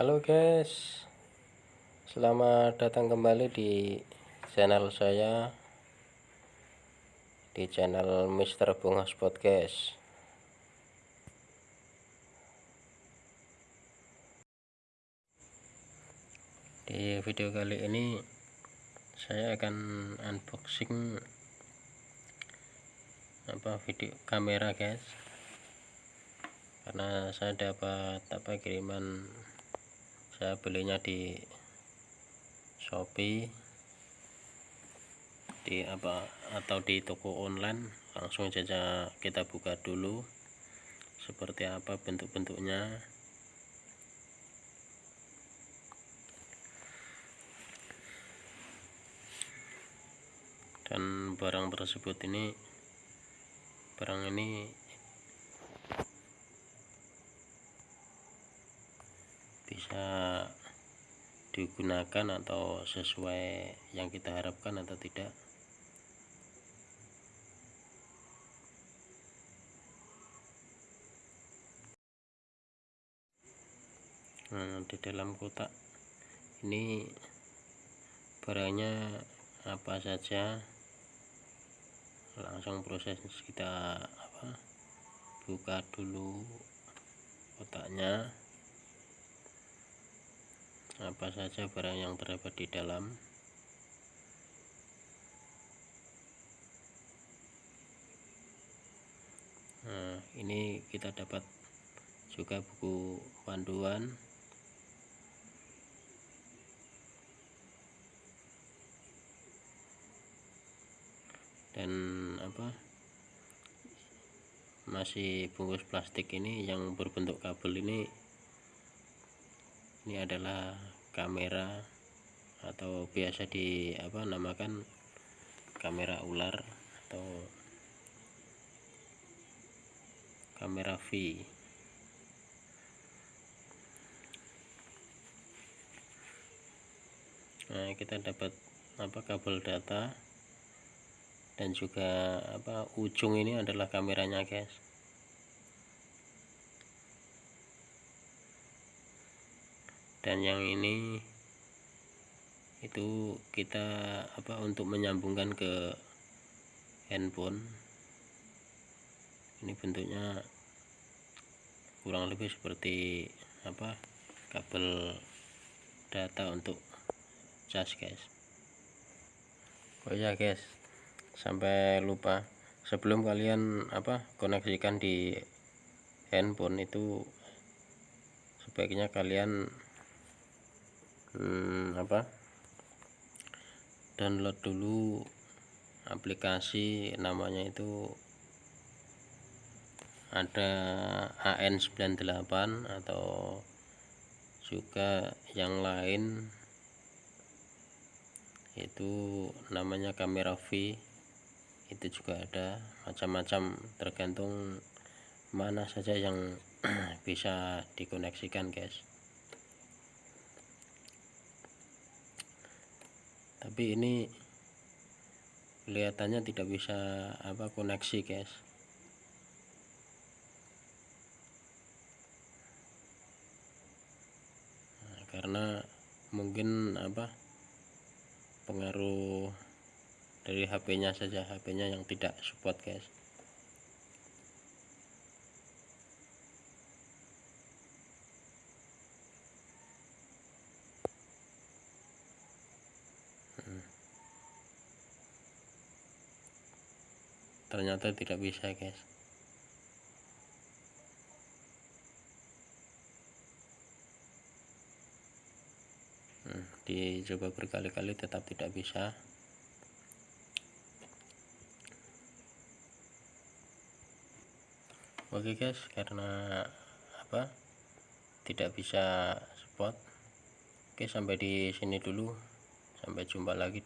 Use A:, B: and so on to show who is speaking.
A: Halo guys Selamat datang kembali di channel saya Di channel Mr. Bungos Podcast Di video kali ini Saya akan unboxing apa video kamera guys karena saya dapat apa kiriman saya belinya di Shopee di apa atau di toko online. Langsung saja kita buka dulu seperti apa bentuk-bentuknya. Dan barang tersebut ini barang ini bisa digunakan atau sesuai yang kita harapkan atau tidak? Nah, di dalam kotak ini barangnya apa saja? Langsung proses kita apa buka dulu kotaknya apa saja barang yang terdapat di dalam? Nah ini kita dapat juga buku panduan. Dan apa? Masih bungkus plastik ini yang berbentuk kabel ini ini adalah kamera atau biasa di apa namakan kamera ular atau kamera V. Nah kita dapat apa kabel data dan juga apa ujung ini adalah kameranya guys dan yang ini itu kita apa untuk menyambungkan ke handphone. Ini bentuknya kurang lebih seperti apa kabel data untuk cas guys. Oh ya guys. Sampai lupa. Sebelum kalian apa koneksikan di handphone itu sebaiknya kalian hmm, apa? Download dulu aplikasi namanya itu ada AN98 atau juga yang lain. Itu namanya kamera V. Itu juga ada. Macam-macam tergantung mana saja yang bisa dikoneksikan guys tapi ini kelihatannya tidak bisa apa koneksi guys. Nah, karena mungkin apa pengaruh dari HP-nya saja HP-nya yang tidak support guys ternyata tidak bisa guys. Hmm, dicoba berkali-kali tetap tidak bisa. Oke guys karena apa? Tidak bisa spot. Oke sampai di sini dulu. Sampai jumpa lagi